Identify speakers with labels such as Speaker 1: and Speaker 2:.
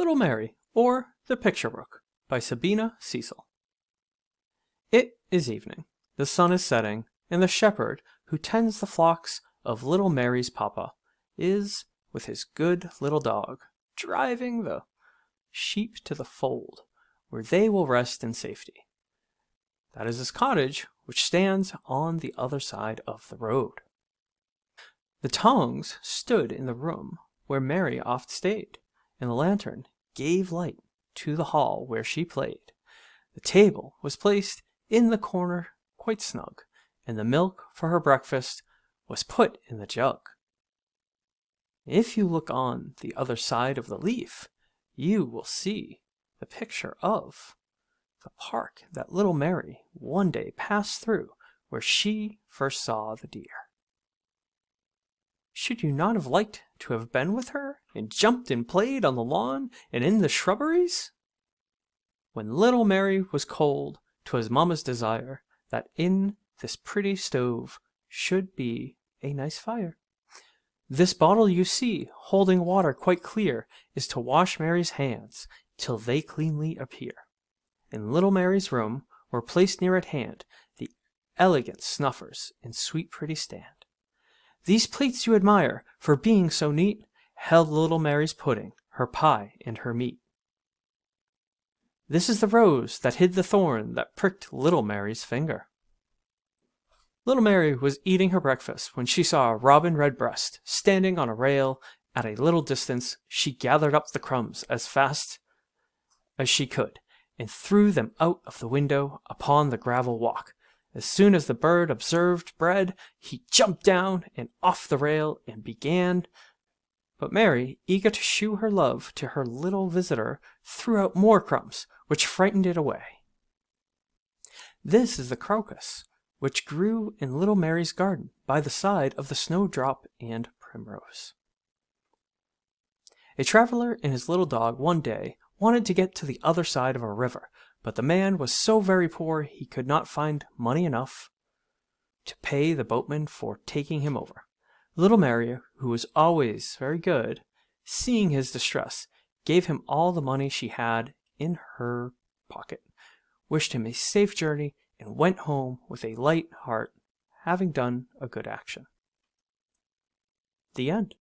Speaker 1: Little Mary, or The Picture Book by Sabina Cecil. It is evening, the sun is setting, and the shepherd who tends the flocks of little Mary's papa is, with his good little dog, driving the sheep to the fold, where they will rest in safety. That is his cottage, which stands on the other side of the road. The tongs stood in the room where Mary oft stayed, and the lantern gave light to the hall where she played. The table was placed in the corner quite snug, and the milk for her breakfast was put in the jug. If you look on the other side of the leaf, you will see the picture of the park that little Mary one day passed through where she first saw the deer. Should you not have liked to have been with her, and jumped and played on the lawn and in the shrubberies? When little Mary was cold, 'twas mamma's desire that in this pretty stove should be a nice fire. This bottle you see, holding water quite clear, is to wash Mary's hands till they cleanly appear. In little Mary's room were placed near at hand the elegant snuffers in sweet pretty stand. These plates you admire, for being so neat, held little Mary's pudding, her pie, and her meat. This is the rose that hid the thorn that pricked little Mary's finger. Little Mary was eating her breakfast when she saw a robin redbreast standing on a rail at a little distance. She gathered up the crumbs as fast as she could and threw them out of the window upon the gravel walk, as soon as the bird observed bread, he jumped down and off the rail and began. But Mary, eager to shew her love to her little visitor, threw out more crumbs, which frightened it away. This is the crocus, which grew in little Mary's garden by the side of the snowdrop and primrose. A traveler and his little dog one day wanted to get to the other side of a river, but the man was so very poor he could not find money enough to pay the boatman for taking him over. Little Mary, who was always very good, seeing his distress, gave him all the money she had in her pocket, wished him a safe journey, and went home with a light heart, having done a good action. The end.